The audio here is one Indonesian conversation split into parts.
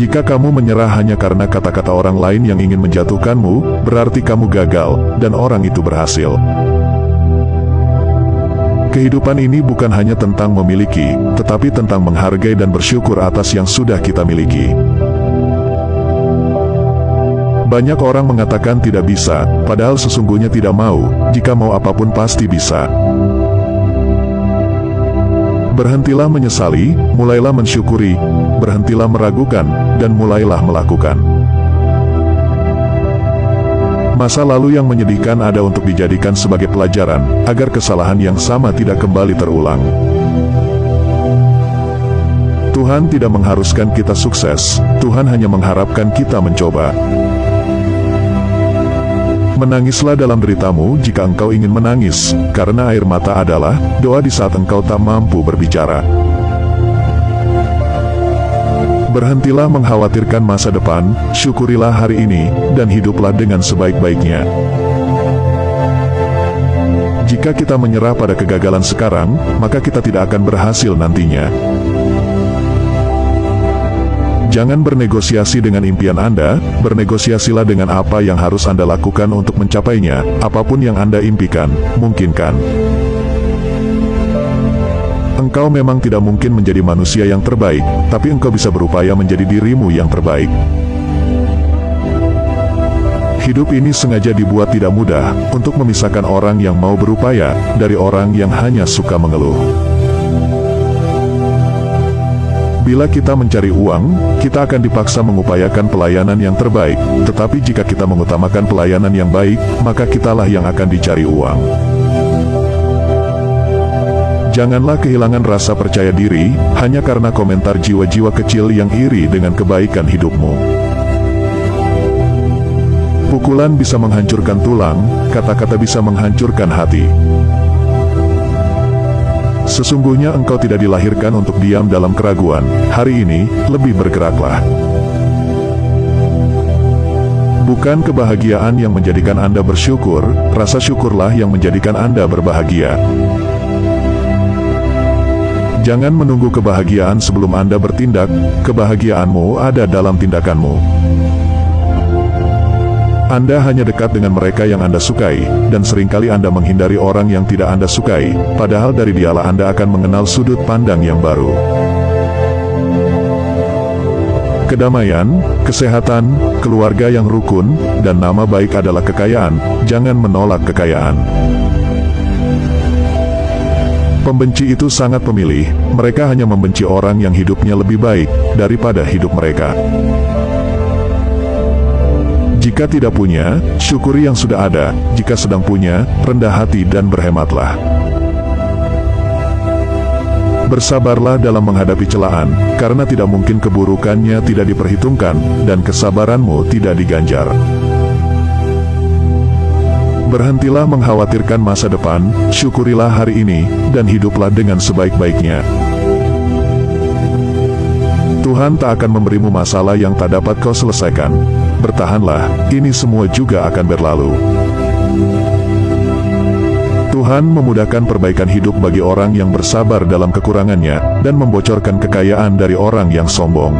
Jika kamu menyerah hanya karena kata-kata orang lain yang ingin menjatuhkanmu, berarti kamu gagal, dan orang itu berhasil. Kehidupan ini bukan hanya tentang memiliki, tetapi tentang menghargai dan bersyukur atas yang sudah kita miliki. Banyak orang mengatakan tidak bisa, padahal sesungguhnya tidak mau, jika mau apa pun pasti bisa. Berhentilah menyesali, mulailah mensyukuri, berhentilah meragukan, dan mulailah melakukan. Masa lalu yang menyedihkan ada untuk dijadikan sebagai pelajaran, agar kesalahan yang sama tidak kembali terulang. Tuhan tidak mengharuskan kita sukses, Tuhan hanya mengharapkan kita mencoba. Menangislah dalam deritamu jika engkau ingin menangis, karena air mata adalah doa di saat engkau tak mampu berbicara. Berhentilah mengkhawatirkan masa depan, syukurilah hari ini, dan hiduplah dengan sebaik-baiknya. Jika kita menyerah pada kegagalan sekarang, maka kita tidak akan berhasil nantinya. Jangan bernegosiasi dengan impian Anda, bernegosiasilah dengan apa yang harus Anda lakukan untuk mencapainya, apa pun yang Anda impikan, mungkinkan. Engkau memang tidak mungkin menjadi manusia yang terbaik, tapi engkau bisa berupaya menjadi dirimu yang terbaik. Hidup ini sengaja dibuat tidak mudah, untuk memisahkan orang yang mau berupaya, dari orang yang hanya suka mengeluh. Bila kita mencari uang, kita akan dipaksa mengupayakan pelayanan yang terbaik. Tetapi jika kita mengutamakan pelayanan yang baik, maka kitalah yang akan dicari uang. Janganlah kehilangan rasa percaya diri, hanya karena komentar jiwa-jiwa kecil yang iri dengan kebaikan hidupmu. Pukulan bisa menghancurkan tulang, kata-kata bisa menghancurkan hati. Sesungguhnya engkau tidak dilahirkan untuk diam dalam keraguan. Hari ini, lebih bergeraklah. Bukan kebahagiaan yang menjadikan Anda bersyukur, rasa syukurlah yang menjadikan Anda berbahagia. Jangan menunggu kebahagiaan sebelum Anda bertindak, kebahagiaanmu ada dalam tindakanmu. Anda hanya dekat dengan mereka yang Anda sukai, dan sering kali Anda menghindari orang yang tidak Anda sukai, padahal dari dialah Anda akan mengenal sudut pandang yang baru. Kedamaian, kesehatan, keluarga yang rukun, dan nama baik adalah kekayaan, jangan menolak kekayaan. Pembenci itu sangat pemilih, mereka hanya membenci orang yang hidupnya lebih baik, daripada hidup mereka. Jika tidak punya, syukuri yang sudah ada. Jika sedang punya, rendah hati dan berhematlah. Bersabarlah dalam menghadapi celaan, karena tidak mungkin keburukannya tidak diperhitungkan, dan kesabaranmu tidak diganjar. Berhentilah mengkhawatirkan masa depan, syukurilah hari ini, dan hiduplah dengan sebaik-baiknya. Tuhan tak akan memberimu masalah yang tak dapat kau selesaikan. Bertahanlah, ini semua juga akan berlalu. Tuhan memudahkan perbaikan hidup bagi orang yang bersabar dalam kekurangannya, dan membocorkan kekayaan dari orang yang sombong.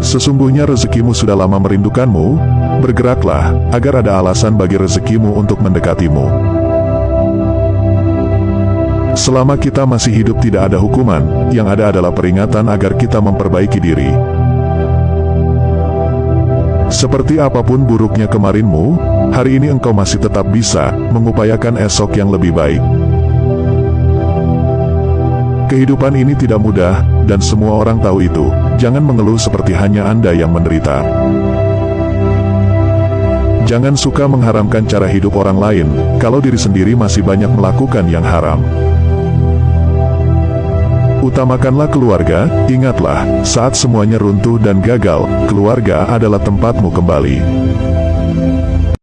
Sesungguhnya rezekimu sudah lama merindukanmu, bergeraklah, agar ada alasan bagi rezekimu untuk mendekatimu. Selama kita masih hidup tidak ada hukuman, yang ada adalah peringatan agar kita memperbaiki diri. Seperti apa pun buruknya kemarinmu, hari ini engkau masih tetap bisa mengupayakan esok yang lebih baik. Kehidupan ini tidak mudah, dan semua orang tahu itu. Jangan mengeluh seperti hanya Anda yang menderita. Jangan suka mengharamkan cara hidup orang lain, kalau diri sendiri masih banyak melakukan yang haram. Utamakanlah keluarga, ingatlah, saat semuanya runtuh dan gagal, keluarga adalah tempatmu kembali.